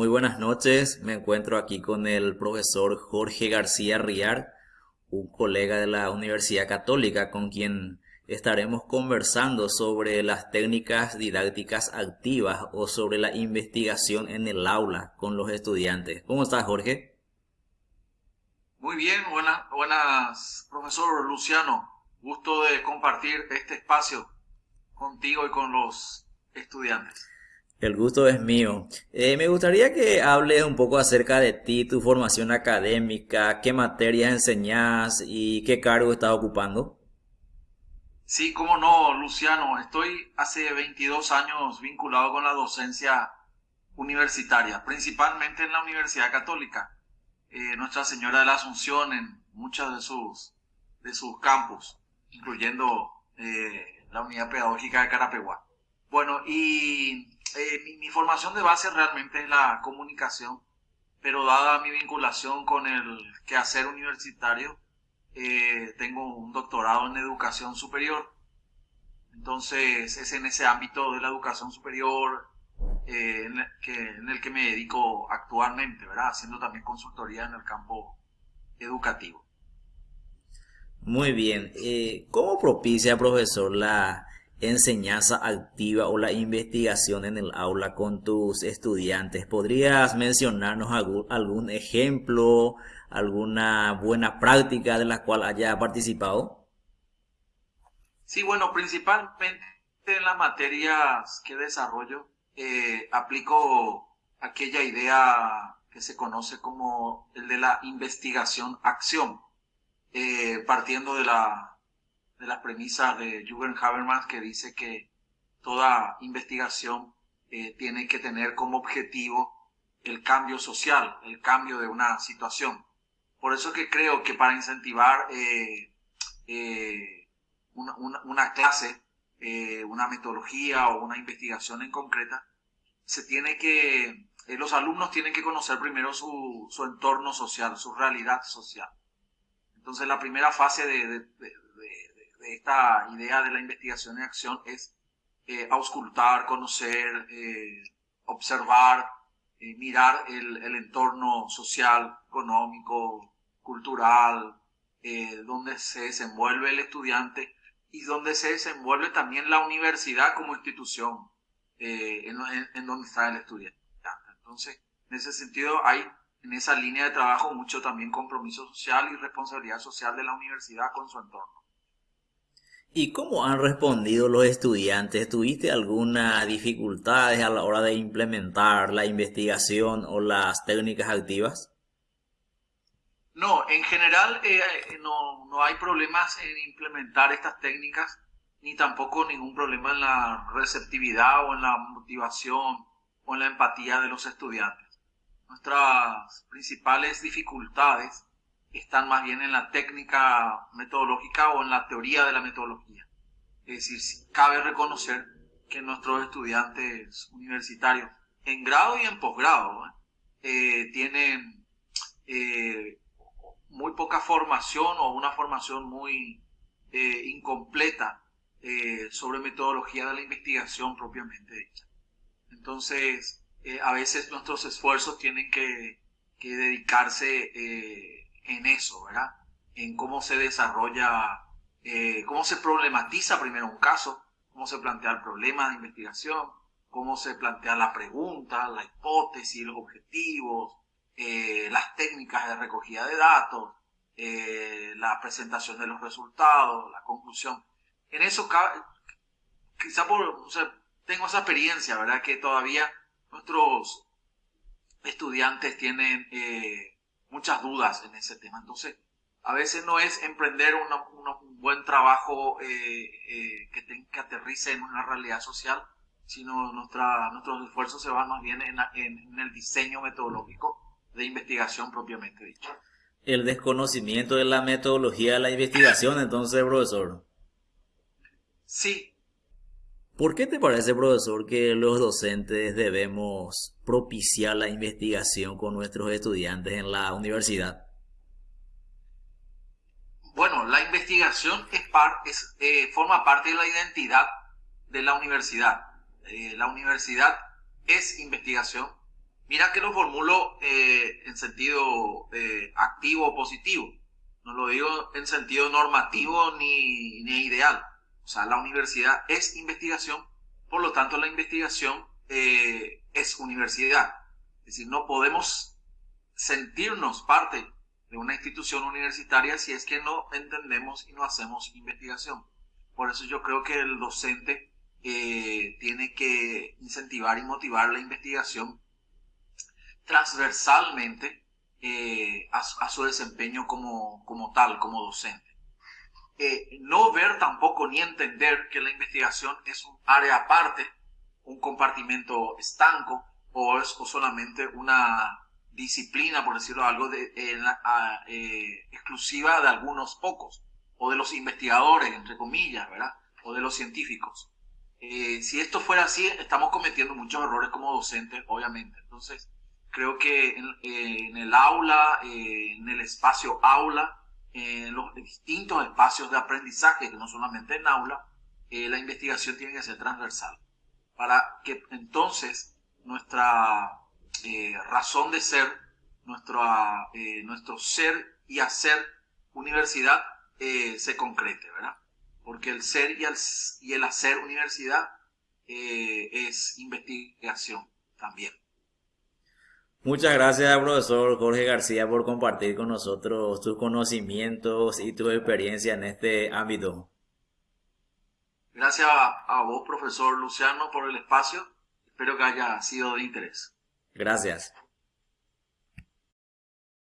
Muy buenas noches, me encuentro aquí con el profesor Jorge García Riar, un colega de la Universidad Católica con quien estaremos conversando sobre las técnicas didácticas activas o sobre la investigación en el aula con los estudiantes. ¿Cómo estás, Jorge? Muy bien, buenas, buenas, profesor Luciano. Gusto de compartir este espacio contigo y con los estudiantes. El gusto es mío. Eh, me gustaría que hables un poco acerca de ti, tu formación académica, qué materias enseñas y qué cargo estás ocupando. Sí, cómo no, Luciano. Estoy hace 22 años vinculado con la docencia universitaria, principalmente en la Universidad Católica. Eh, Nuestra Señora de la Asunción en muchos de sus, de sus campus, incluyendo eh, la unidad pedagógica de Carapeguá. Bueno, y eh, mi, formación de base realmente es la comunicación, pero dada mi vinculación con el quehacer universitario, eh, tengo un doctorado en educación superior. Entonces es en ese ámbito de la educación superior eh, en, el que, en, el que, me dedico actualmente, ¿verdad? Haciendo también consultoría en el campo educativo. Muy bien. ¿Cómo propicia, profesor, la enseñanza activa o la investigación en el aula con tus estudiantes. ¿Podrías mencionarnos algún, ejemplo, alguna buena práctica de la cual haya participado? Sí, bueno, principalmente en las materias que desarrollo, eh, aplico aquella idea que se conoce como el de la investigación-acción, eh, partiendo de la de las premisas de Jürgen Habermas que dice que toda investigación eh, tiene que tener como objetivo el cambio social, el cambio de una situación. Por eso que creo que para incentivar eh, eh, una, clase, una metodología o una investigación en concreta, se tiene que, los alumnos tienen que conocer primero su, entorno social, su realidad social. Entonces la primera fase de esta idea de la investigación y acción es eh, auscultar, conocer, eh, observar, eh, mirar el, entorno social, económico, cultural, donde se desenvuelve el estudiante y donde se desenvuelve también la universidad como institución en, en, donde está el estudiante. Entonces, en ese sentido hay en esa línea de trabajo mucho también compromiso social y responsabilidad social de la universidad con su entorno. ¿Y cómo han respondido los estudiantes? ¿Tuviste alguna dificultades a la hora de implementar la investigación o las técnicas activas? No, en general eh, no, no, hay problemas en implementar estas técnicas, ni tampoco ningún problema en la receptividad o en la motivación o en la empatía de los estudiantes. Nuestras principales dificultades están más bien en la técnica metodológica o en la teoría de la metodología. Es decir, cabe reconocer que nuestros estudiantes universitarios, en grado y en posgrado, eh, tienen eh, muy poca formación o una formación muy eh, incompleta sobre metodología de la investigación propiamente dicha. Entonces, a veces nuestros esfuerzos tienen que dedicarse en eso, ¿verdad? En cómo se desarrolla, eh, cómo se problematiza primero un caso, cómo se plantea el problema de investigación, cómo se plantea la pregunta, la hipótesis, los objetivos, eh, las técnicas de recogida de datos, eh, la presentación de los resultados, la conclusión. En eso, quizá por, tengo esa experiencia, ¿verdad? Que todavía nuestros estudiantes tienen muchas dudas en ese tema. Entonces, a veces no es emprender un buen trabajo eh, eh, que, que aterrice en una realidad social, sino nuestra, nuestros esfuerzos se van más bien en, en, el diseño metodológico de investigación propiamente dicho. El desconocimiento de la metodología de la investigación, entonces, profesor. Sí, ¿Por qué te parece, profesor, que los docentes debemos propiciar la investigación con nuestros estudiantes en la universidad? Bueno, la investigación es, eh, forma parte de la identidad de la universidad. Eh, la universidad es investigación Mira que lo formulo eh, en sentido activo o positivo. No lo digo en sentido normativo ni, ni, ideal. O sea, la universidad es investigación, por lo tanto la investigación eh, es universidad. Es decir, no podemos sentirnos parte de una institución universitaria si es que no entendemos y no hacemos investigación. Por eso yo creo que el docente eh, tiene que incentivar y motivar la investigación transversalmente eh, a, su desempeño como, como tal, como docente. No ver tampoco ni entender que la investigación es un área aparte, un compartimento estanco o es solamente una disciplina, por decirlo algo, eh, exclusiva de algunos pocos, o de los investigadores, entre comillas, ¿verdad? O de los científicos. Eh, si esto fuera así, estamos cometiendo muchos errores como docentes, obviamente. Entonces, creo que en, eh, el aula, en el espacio aula, en los distintos espacios de aprendizaje, que no solamente en aula, la investigación tiene que ser transversal, para que entonces nuestra eh, razón de ser, nuestro, eh, nuestro ser y hacer universidad eh, se concrete, ¿verdad? Porque el ser y el, y el hacer universidad es investigación también. Muchas gracias, profesor Jorge García, por compartir con nosotros tus conocimientos y tu experiencia en este ámbito. Gracias a vos, profesor Luciano, por el espacio. Espero que haya sido de interés. Gracias.